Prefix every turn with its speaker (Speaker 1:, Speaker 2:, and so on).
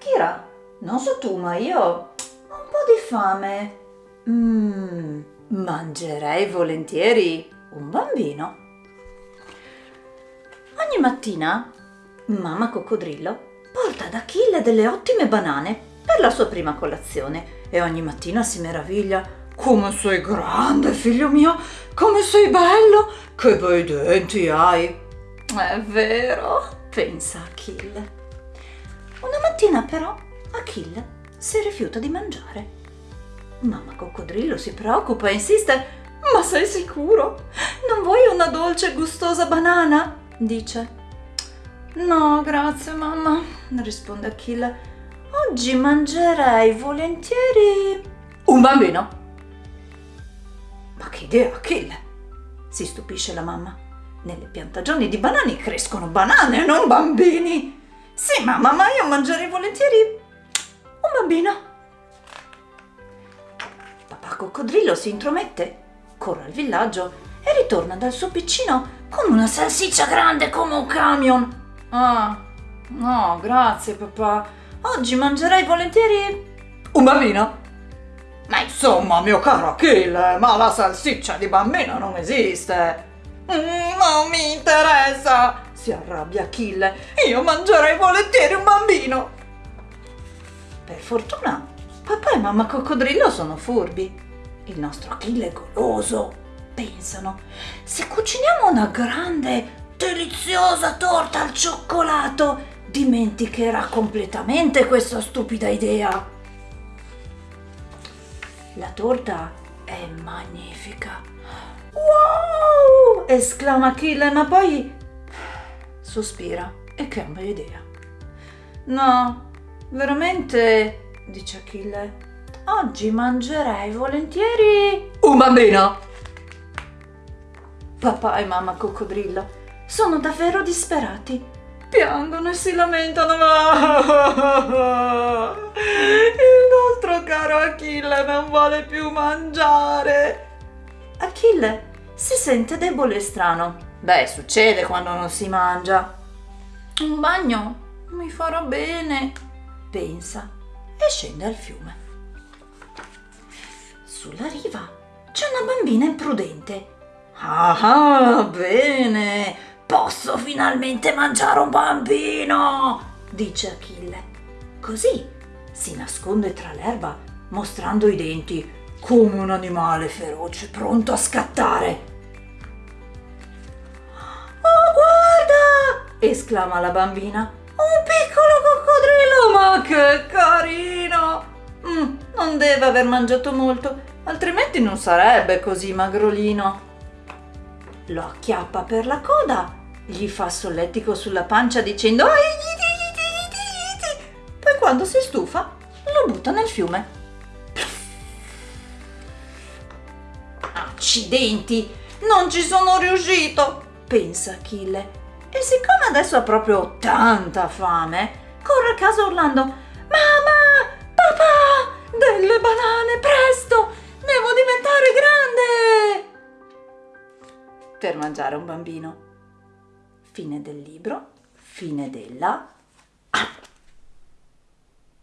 Speaker 1: Kira, non so tu, ma io ho un po' di fame. Mmm, mangerei volentieri un bambino. Ogni mattina mamma coccodrillo porta ad Achille delle ottime banane per la sua prima colazione e ogni mattina si meraviglia. Come sei grande, figlio mio! Come sei bello! Che bei denti hai! È vero, pensa Achille. Una mattina però Achille si rifiuta di mangiare. Mamma coccodrillo si preoccupa e insiste. Ma sei sicuro? Non vuoi una dolce e gustosa banana? dice. No, grazie mamma, risponde Achille. Oggi mangerei volentieri un bambino. Ma che idea, Achille! si stupisce la mamma. Nelle piantagioni di banani crescono banane, non bambini. Sì, mamma, ma io mangerei volentieri un bambino. Papà coccodrillo si intromette, corre al villaggio e ritorna dal suo piccino con una salsiccia grande come un camion. Ah, no, grazie papà. Oggi mangerei volentieri un bambino. Ma insomma, mio caro Achille, ma la salsiccia di bambino non esiste. Mm, non mi interessa, si arrabbia Achille. Io mangerei volentieri un bambino. Per fortuna, papà e mamma coccodrillo sono furbi. Il nostro Achille è goloso. Pensano, se cuciniamo una grande deliziosa torta al cioccolato, dimenticherà completamente questa stupida idea. La torta è magnifica. Wow! esclama Achille, ma poi sospira e cambia idea. No, veramente, dice Achille, oggi mangerei volentieri un bambino. Papà e mamma coccodrillo sono davvero disperati. Piangono e si lamentano. Il nostro caro Achille non vuole più mangiare. Achille si sente debole e strano. Beh, succede quando non si mangia. Un bagno mi farà bene, pensa e scende al fiume. Sulla riva c'è una bambina imprudente. Ah, bene, Posso finalmente mangiare un bambino! dice Achille. Così si nasconde tra l'erba mostrando i denti come un animale feroce pronto a scattare. Esclama la bambina. Un piccolo coccodrillo, ma che carino! Mm, non deve aver mangiato molto, altrimenti non sarebbe così magrolino. Lo acchiappa per la coda gli fa solletico sulla pancia dicendo iti, poi quando si stufa lo butta nel fiume. Accidenti, non ci sono riuscito, pensa Achille. E siccome adesso ha proprio tanta fame, corre a casa urlando Mamma, papà, delle banane, presto, devo diventare grande! Per mangiare un bambino. Fine del libro, fine della